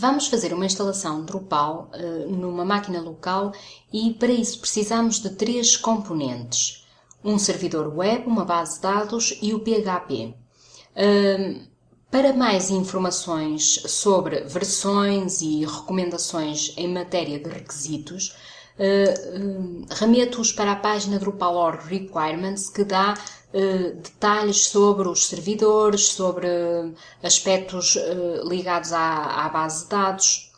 Vamos fazer uma instalação Drupal uh, numa máquina local e para isso precisamos de três componentes. Um servidor web, uma base de dados e o PHP. Uh, para mais informações sobre versões e recomendações em matéria de requisitos, uh, remeto-os para a página Drupal.org Requirements que dá eh, detalhes sobre os servidores, sobre aspectos ligados à, à, base de dados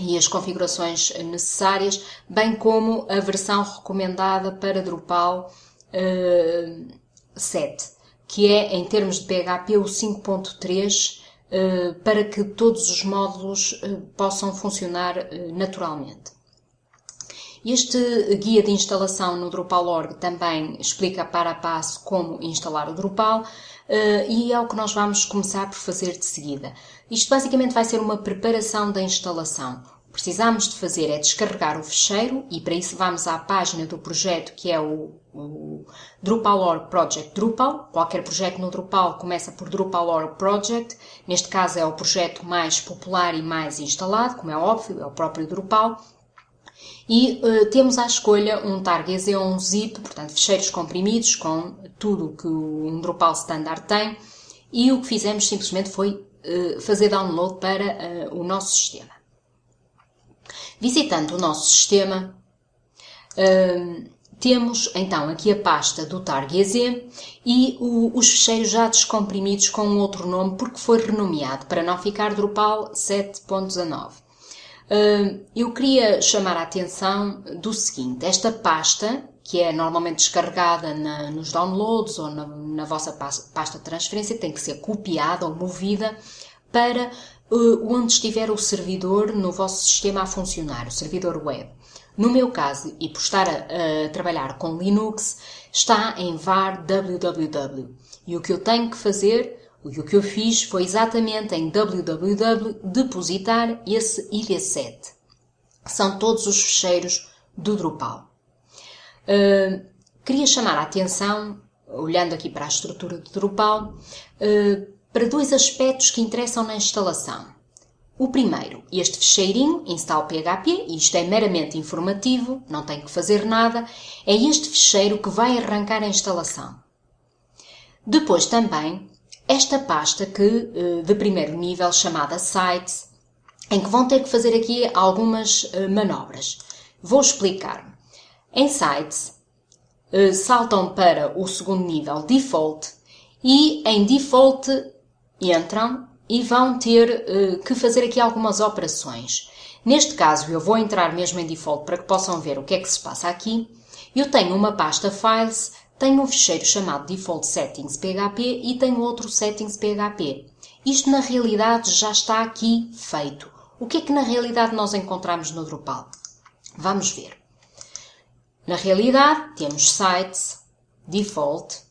e as configurações necessárias, bem como a versão recomendada para Drupal uh, 7, que é, em termos de PHP, o 5.3, para que todos os módulos possam funcionar naturalmente. Este guia de instalação no Drupal.org também explica para a passo como instalar o Drupal uh, e é o que nós vamos começar por fazer de seguida. Isto basicamente vai ser uma preparação da instalação. O que precisamos de fazer é descarregar o fecheiro e para isso vamos à página do projeto que é o, o Drupal.org Project Drupal. Qualquer projeto no Drupal começa por Drupal.org Project. Neste caso é o projeto mais popular e mais instalado, como é óbvio, é o próprio Drupal e uh, temos à escolha um target ou um zip, portanto fecheiros comprimidos com tudo o que um Drupal standard tem. E o que fizemos simplesmente foi uh, fazer download para uh, o nosso sistema. Visitando o nosso sistema, temos então aqui a pasta do target e o, os fecheiros já descomprimidos com outro nome porque foi renomeado. Para não ficar Drupal 7.19 eu queria chamar a atenção do seguinte: esta pasta, que é normalmente descarregada na, nos downloads ou na, na, vossa pasta de transferência, tem que ser copiada ou movida para uh, onde estiver o servidor no vosso sistema a funcionar, o servidor web. No meu caso, e por estar a, a trabalhar com Linux, está em var www. E o que eu tenho que fazer e o que eu fiz foi exatamente em www depositar esse ID7. São todos os fecheiros do Drupal. Uh, queria chamar a atenção, olhando aqui para a estrutura do Drupal, uh, para dois aspectos que interessam na instalação. O primeiro, este fecheirinho, install PHP, e isto é meramente informativo, não tem que fazer nada, é este fecheiro que vai arrancar a instalação. Depois também esta pasta que, eh, de primeiro nível, chamada Sites, em que vão ter que fazer aqui algumas eh, manobras. Vou explicar. Em Sites, eh, saltam para o segundo nível Default e em Default entram e vão ter que fazer aqui algumas operações. Neste caso, eu vou entrar mesmo em Default para que possam ver o que é que se passa aqui. Eu tenho uma pasta Files tenho um fecheiro chamado default settings PHP e tenho outro settings PHP. Isto na realidade já está aqui feito. O que é que na realidade nós encontramos no Drupal? Vamos ver. Na realidade temos sites, default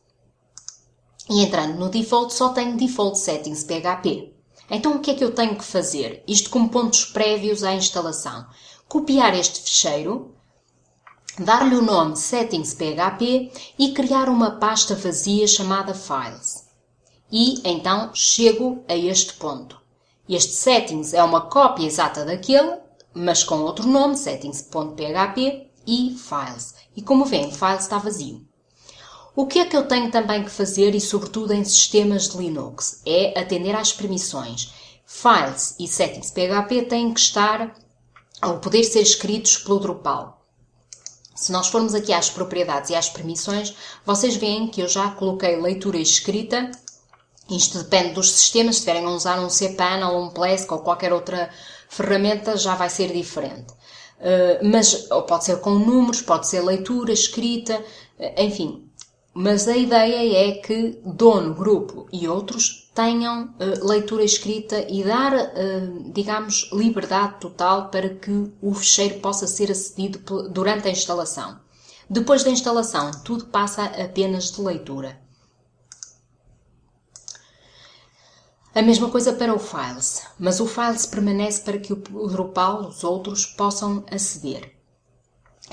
e entrando no default só tenho default settings PHP. Então o que é que eu tenho que fazer? Isto como pontos prévios à instalação. Copiar este fecheiro dar-lhe o nome settings.php e criar uma pasta vazia chamada files. E então chego a este ponto. Este settings é uma cópia exata daquele, mas com outro nome, settings.php e files. E como vêem, files está vazio. O que é que eu tenho também que fazer, e sobretudo em sistemas de Linux, é atender às permissões. Files e settings.php têm que estar, ou poder ser escritos pelo Drupal. Se nós formos aqui às propriedades e às permissões, vocês veem que eu já coloquei leitura escrita. Isto depende dos sistemas, se estiverem a usar um cPanel, um Plesk ou qualquer outra ferramenta, já vai ser diferente. Uh, mas pode ser com números, pode ser leitura, escrita, uh, enfim. Mas a ideia é que dono, grupo e outros tenham uh, leitura escrita e dar, uh, digamos, liberdade total para que o fecheiro possa ser acedido durante a instalação. Depois da instalação, tudo passa apenas de leitura. A mesma coisa para o Files, mas o Files permanece para que o Drupal, os outros, possam aceder.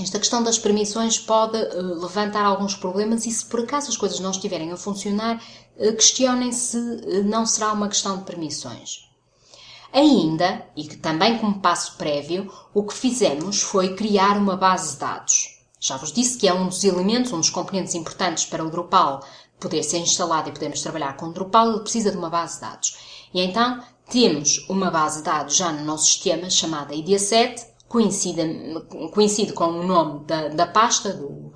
Esta questão das permissões pode uh, levantar alguns problemas e se por acaso as coisas não estiverem a funcionar, uh, questionem se uh, não será uma questão de permissões. Ainda, e que também como passo prévio, o que fizemos foi criar uma base de dados. Já vos disse que é um dos elementos, um dos componentes importantes para o Drupal poder ser instalado e podermos trabalhar com o Drupal, ele precisa de uma base de dados. E então temos uma base de dados já no nosso sistema chamada ID7, coincide, coincide com o nome da, da pasta do,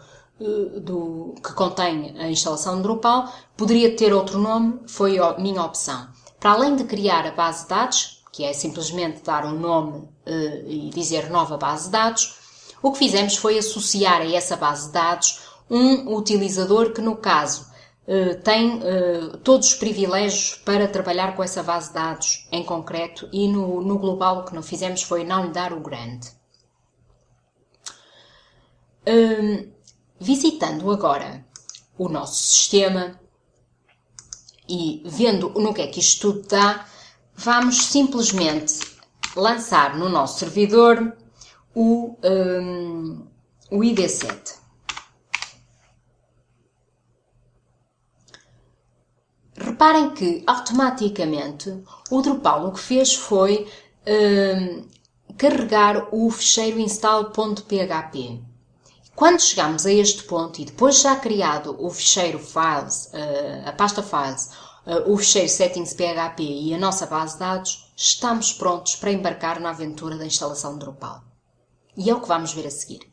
do, que contém a instalação de Drupal, poderia ter outro nome, foi a minha opção. Para além de criar a base de dados, que é simplesmente dar um nome uh, e dizer nova base de dados, o que fizemos foi associar a essa base de dados um utilizador que, no caso, tem uh, todos os privilégios para trabalhar com essa base de dados em concreto e no, no global o que não fizemos foi não lhe dar o grande. Um, visitando agora o nosso sistema e vendo no que é que isto tudo dá, vamos simplesmente lançar no nosso servidor o, um, o ID7. Reparem que automaticamente o Drupal o que fez foi um, carregar o fecheiro install.php. Quando chegamos a este ponto e depois já criado o fecheiro files, uh, a pasta files, uh, o fecheiro settings.php e a nossa base de dados, estamos prontos para embarcar na aventura da instalação de Drupal. E é o que vamos ver a seguir.